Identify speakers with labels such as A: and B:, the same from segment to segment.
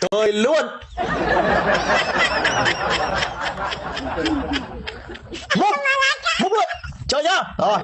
A: cười luôn. Múc. Múc luôn. Chơi nhá. Rồi.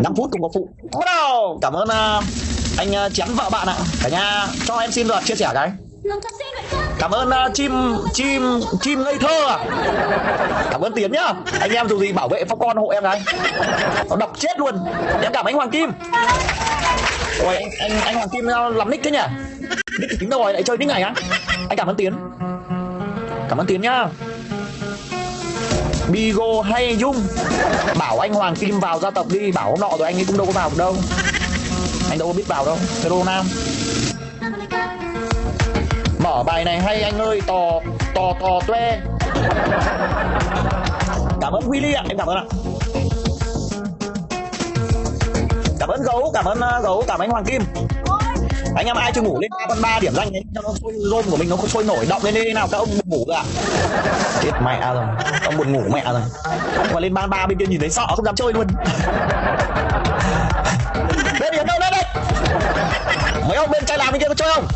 A: 5 phút cùng có phụ. Bắt đầu. Cảm ơn uh, anh à, uh, chém vợ bạn ạ. Cả nhà cho em xin luật chia sẻ cái. Cảm ơn uh, chim chim chim ngây thơ à cảm ơn tiến nhá. Anh em dù gì bảo vệ phong con hộ em cái. Nó đọc chết luôn. Em cảm ơn anh hoàng kim. Ôi anh anh, anh hoàng kim lắm làm nick thế nhỉ? Tính đâu rồi? Lại chơi đến ngày á anh cảm ơn tiến. Cảm ơn tiến nhá. Bigo hay Dung? Bảo anh Hoàng Kim vào gia tộc đi. Bảo hôm nọ rồi anh ấy cũng đâu có vào được đâu. Anh đâu có biết vào đâu. Hero Nam. Mở bài này hay anh ơi. Tò tò tò tuê Cảm ơn Willy ạ. Em cảm ơn ạ. Cảm ơn Gấu, Cảm ơn à, Gấu. Cảm ơn anh Hoàng Kim anh em ai chưa ngủ lên ba con ba điểm danh ấy, cho nó sôi rôm của mình nó sôi nổi, động lên đi, nào, các ông buồn ngủ kìa à? chết mẹ rồi, ông buồn ngủ mẹ rồi. Nhưng mà lên ba ba bên kia nhìn thấy sợ, không dám chơi luôn. Lên điểm đâu lên đây mấy ông bên trai làm bên kia có chơi không?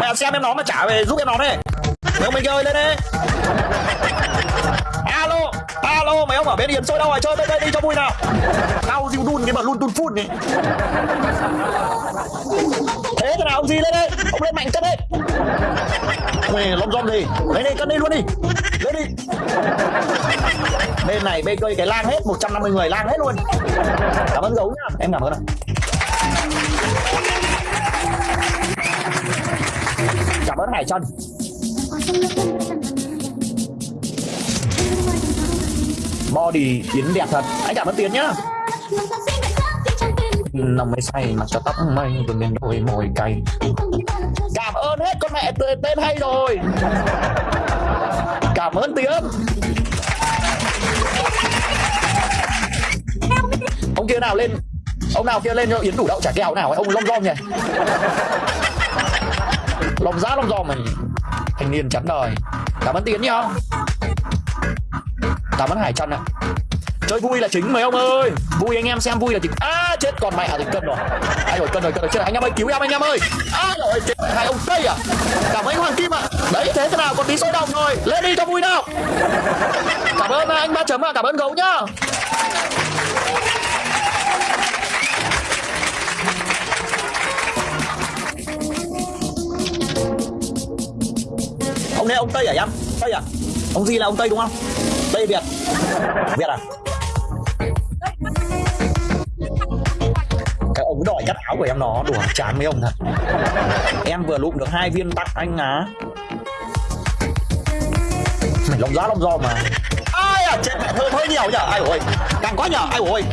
A: Mẹ xem em nó mà trả về giúp em nó đây. Mấy ông bên kia ơi, lên đi alo mày mấy ông ở bên hiền sôi đâu rồi à? chơi bên đây đi cho vui nào. Tao diu đun cái mà luôn đun phun này thế thế nào ông gì lên đây? Ông lên mạnh cân đấy mày lom rom gì lấy đi, cân đi luôn đi. Lấy đi. Bên này, bên cây cái lang hết. 150 người lang hết luôn. Cảm ơn gấu nhá. Em cảm ơn ạ. Cảm ơn hải trần. Body tiến đẹp thật. Anh cảm ơn tiến nhá. Nằm mới say mặc cho tóc mây rồi lên đôi môi cay. Cảm ơn hết con mẹ tên, tên hay rồi. Cảm ơn tiến. Ông kia nào lên ông nào kia lên cho yến đủ đậu chả kèo nào ấy ông lom rom nhỉ? Lom giá lom rom mình thanh niên chắn đời. Cảm ơn tiến nhá cảm ơn hải trần ạ. Chơi vui là chính mấy ông ơi. Vui anh em xem vui là chính. À chết, còn mẹ thì cân rồi. Ai rồi, cân rồi cân rồi. Chết, anh em ơi, cứu em anh em ơi. À rồi, chết. Hai ông tây à? Cảm ơn hoàng kim ạ. À. đấy, thế thế nào, còn tí sôi đồng rồi lên đi cho vui nào. Cảm ơn à, anh ba chấm ạ. À. cảm ơn gấu nhá. Ông này ông tây à em tây à? Ông gì là ông tây đúng không? Tây việt. Việt à? Cái ông đòi cắt áo của em nó đùa chán mấy ông thật. Em vừa lụm được hai viên tặng anh á. Mày lông giá lông do mà. Ai à chết mẹ thơm hơi nhiều nhở? Ai ôi càng quá nhở? Ai ôi,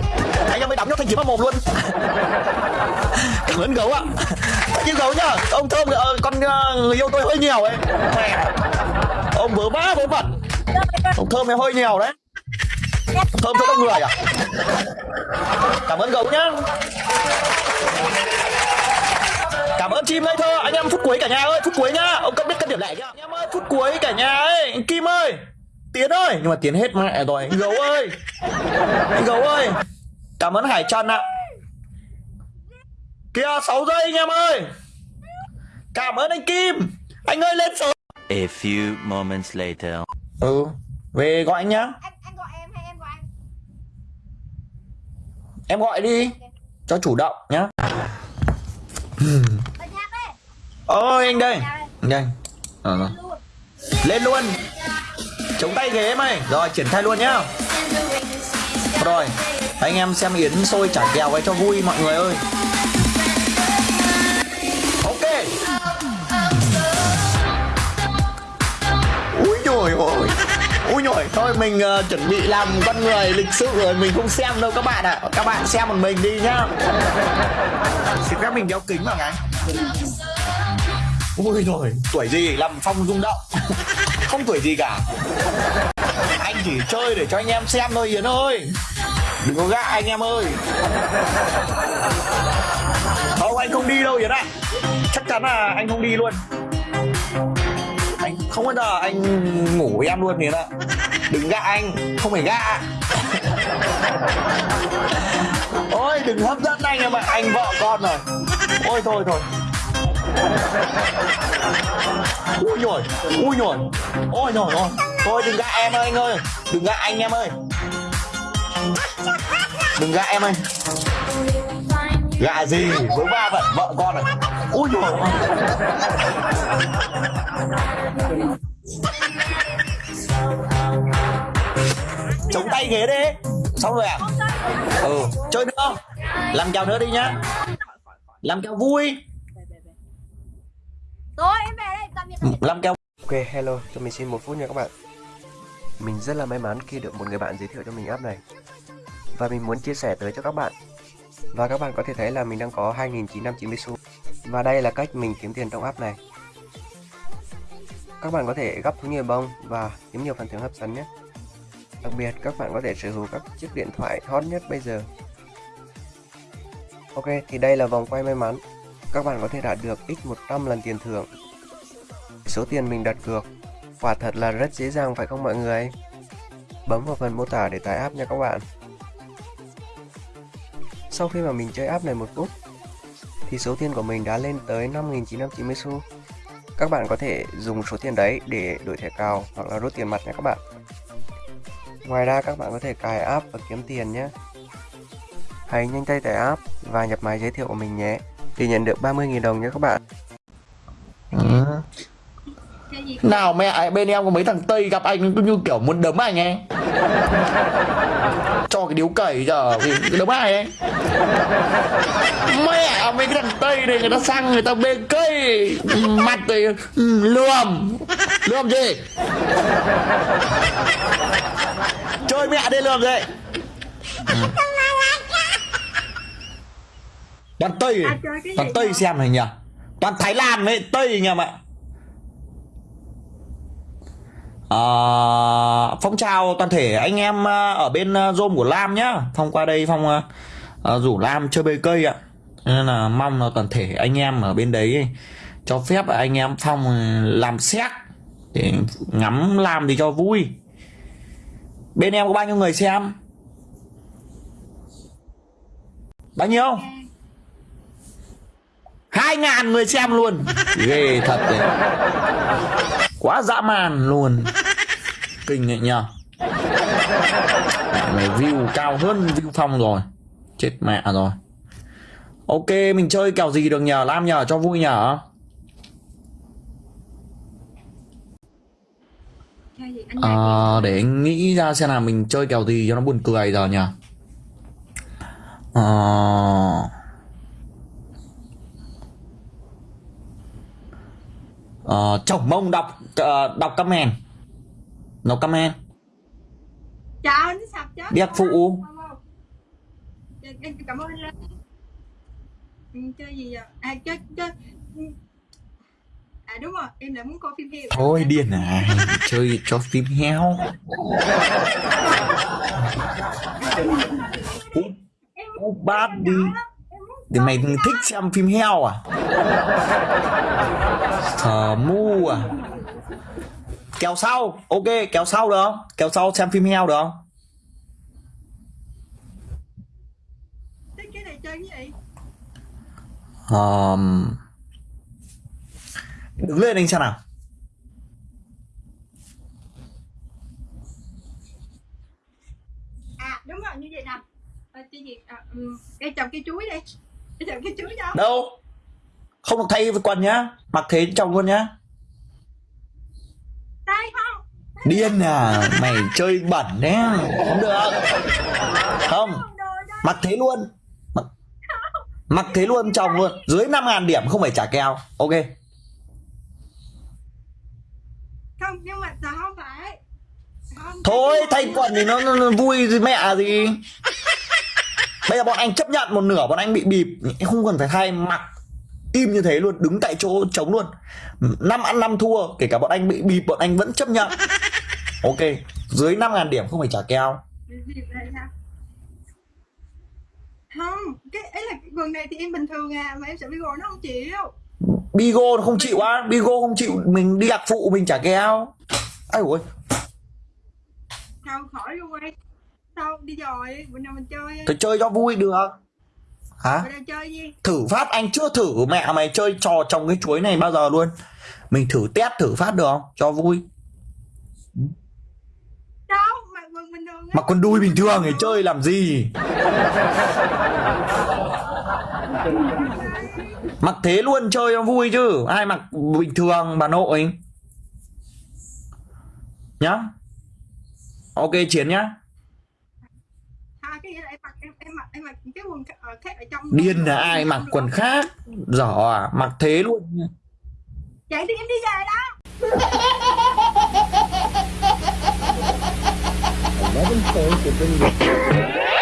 A: anh em mới đắm cho thanh kiếm vào mồm luôn. Cảm ơn gấu ạ. Nhưng gấu nhá ông thơm ờ, con ờ, người yêu tôi hơi nhiều ấy. Mẹ ông vớ vã vớ vẩn ông thơm này hơi nhiều đấy. Thơm cho đông người à? Cảm ơn gấu nhá. Cảm ơn chim ngây thơ. Anh em phút cuối cả nhà ơi, phút cuối nhá. Ông cấp biết cân điểm lẻ nhá anh em ơi, phút cuối cả nhà ấy. Kim ơi, tiến ơi. Nhưng mà tiến hết mẹ rồi, anh gấu ơi. Anh gấu ơi. Cảm ơn hải trần ạ. Kia 6 giây anh em ơi. Cảm ơn anh kim. Anh ơi, lên sớm.
B: A few moments later
A: ừ về gọi anh nhá.
C: Anh anh gọi em hay em gọi anh?
A: Em gọi đi cho chủ động nhá. Ôi anh đây. Anh đây.
C: Luôn.
A: Lên luôn. Chống tay ghế mày. Rồi triển khai luôn nhá. Rồi anh em xem yến sôi chả kèo ấy cho vui mọi người ơi úi nhồi thôi mình uh, chuẩn bị làm con người lịch sự rồi mình không xem đâu các bạn ạ. Các bạn xem một mình đi nhá. Xin phép mình đeo kính vào cái ui rồi tuổi gì? Làm phong rung động. Không tuổi gì cả. Anh chỉ chơi để cho anh em xem thôi yến ơi. Đừng có gạ anh em ơi. Không anh không đi đâu yến ạ. Chắc chắn là anh không đi luôn không bao giờ anh ngủ với em luôn thế ạ đừng gạ anh, không phải gạ. Ôi, đừng hấp dẫn anh em ạ, anh vợ con rồi. Ôi, thôi thôi. Ui nhồi ui nhồi ôi nhồi ôi thôi, đừng gạ em ơi, anh ơi. Đừng gạ anh em ơi. Đừng gạ em ơi. Gạ gì? Với ba vợ vợ con này ui nhồi ôi chống tay ghế đi. Xong rồi à ừ chơi nữa. Không làm kèo nữa đi nhá. Làm kèo vui.
C: Rồi em về đây tạm biệt tạm biệt.
A: làm kèo
D: Ok, hello, cho mình xin một phút nha các bạn. Mình rất là may mắn khi được một người bạn giới thiệu cho mình app này. Và mình muốn chia sẻ tới cho các bạn và các bạn có thể thấy là mình đang có 2.990 xu Và đây là cách mình kiếm tiền trong app này Các bạn có thể gấp thú nhiều bông và kiếm nhiều phần thưởng hấp dẫn nhé Đặc biệt các bạn có thể sở hữu các chiếc điện thoại hot nhất bây giờ Ok, thì đây là vòng quay may mắn Các bạn có thể đạt được x100 lần tiền thưởng số tiền mình đặt cược. Quả thật là rất dễ dàng phải không mọi người? Bấm vào phần mô tả để tải app nha các bạn. Sau khi mà mình chơi app này một phút, thì số tiền của mình đã lên tới 5.990 xu. Các bạn có thể dùng số tiền đấy để đổi thẻ cào hoặc là rút tiền mặt nha các bạn. Ngoài ra các bạn có thể cài app và kiếm tiền nhé. Hãy nhanh tay tải app và nhập máy giới thiệu của mình nhé để nhận được 30.000 đồng nhé các bạn.
A: Ừ. nào mẹ bên em có mấy thằng tây gặp anh cũng như kiểu muốn đấm anh ấy cho cái điếu cẩy giờ vì cái đấm ai ấy. Mẹ mấy cái thằng tây này người ta sang người ta bê cây mặt thì lườm lườm gì? Chơi mẹ đây lườm gì? Toàn tây toàn tây xem này nhỉ? Toàn thái lan với tây nhỉ ạ Ờ, phong chào toàn thể anh em ờ, ở bên ờ, Zoom của Lam nhá. Phong qua đây Phong ờ, ờ rủ Lam chơi bê cây ạ. Nên là mong là toàn thể anh em ở bên đấy cho phép anh em Phong làm xét để ngắm Lam thì cho vui. Bên em có bao nhiêu người xem? Bao nhiêu? Hai ngàn người xem luôn. Ghê thật đấy quá dã man luôn. Kinh ấy nhờ. Mày view cao hơn view phong rồi. Chết mẹ rồi. Ok mình chơi kèo gì được nhờ? Lam nhờ cho vui nhờ. Ờ, để anh nghĩ ra xem nào mình chơi kèo gì cho nó buồn cười giờ nhỉ Ờ... Ờ, chồng mông đọc ờ, đọc comment đọc comment
C: Chào nó sập chết.
A: Biết phụ.
C: Cảm ơn anh. Ừ, Chơi gì vậy? À chơi chơi À đúng rồi, em lại muốn coi phim heo.
A: thôi điên à chơi cho phim heo cút bát đi
C: muốn
A: thì mày thích xem phim heo à Thờ mu à Kèo sau Ok kèo sau được không Kèo sau xem phim heo được không
C: thích cái này chơi cái gì?
A: um, Đứng lên anh xem nào
C: À đúng rồi như vậy nè. À, cái gì? À, um, cây trồng cây chuối đi. Đâu?
A: Không được thay với quần nhá. Mặc thế trong luôn nhá? Điên à. Mày chơi bẩn đấy Không được. Không. Mặc thế luôn. Mặc, mặc thế luôn chồng luôn. Dưới 5.000 điểm không phải trả kèo. Ok.
C: Không nhưng mà không phải. Không,
A: Thôi thay quần thì nó, nó, nó vui mẹ gì Bây giờ bọn anh chấp nhận một nửa bọn anh bị bịp Không cần phải thay mặc Im như thế luôn đứng tại chỗ chống luôn năm ăn năm thua Kể cả bọn anh bị bịp bọn anh vẫn chấp nhận Ok Dưới 5.000 điểm không phải trả
C: sao? Không, cái ấy là quần này thì em bình thường à mà em sợ Bigo nó không chịu.
A: Bigo nó không chịu á Bigo không chịu Mình đi đặc phụ mình trả kèo Ai ôi
C: Sao khỏi luôn đi. Sao? Đi rồi, bữa nào mình chơi.
A: Thôi chơi cho vui được. Hả?
C: Chơi gì?
A: thử phát anh chưa thử. Mẹ mày chơi trò trồng cái chuối này bao giờ luôn? Mình thử test thử phát được không? Cho vui.
C: Đâu, mặc quần bình thường
A: mà con đuôi bình thường thì chơi làm gì? Mặc thế luôn chơi cho vui chứ. Ai mặc bình thường bà nội? Nhá. Ok chiến nhá
C: cái gì là em mặc em em mặc em mặc cái quần khác- khác ở trong
A: điên là ai mặc quần khác? Giỏ à mặc thế luôn
C: vậy thì em đi về đó.
A: Eleven points have been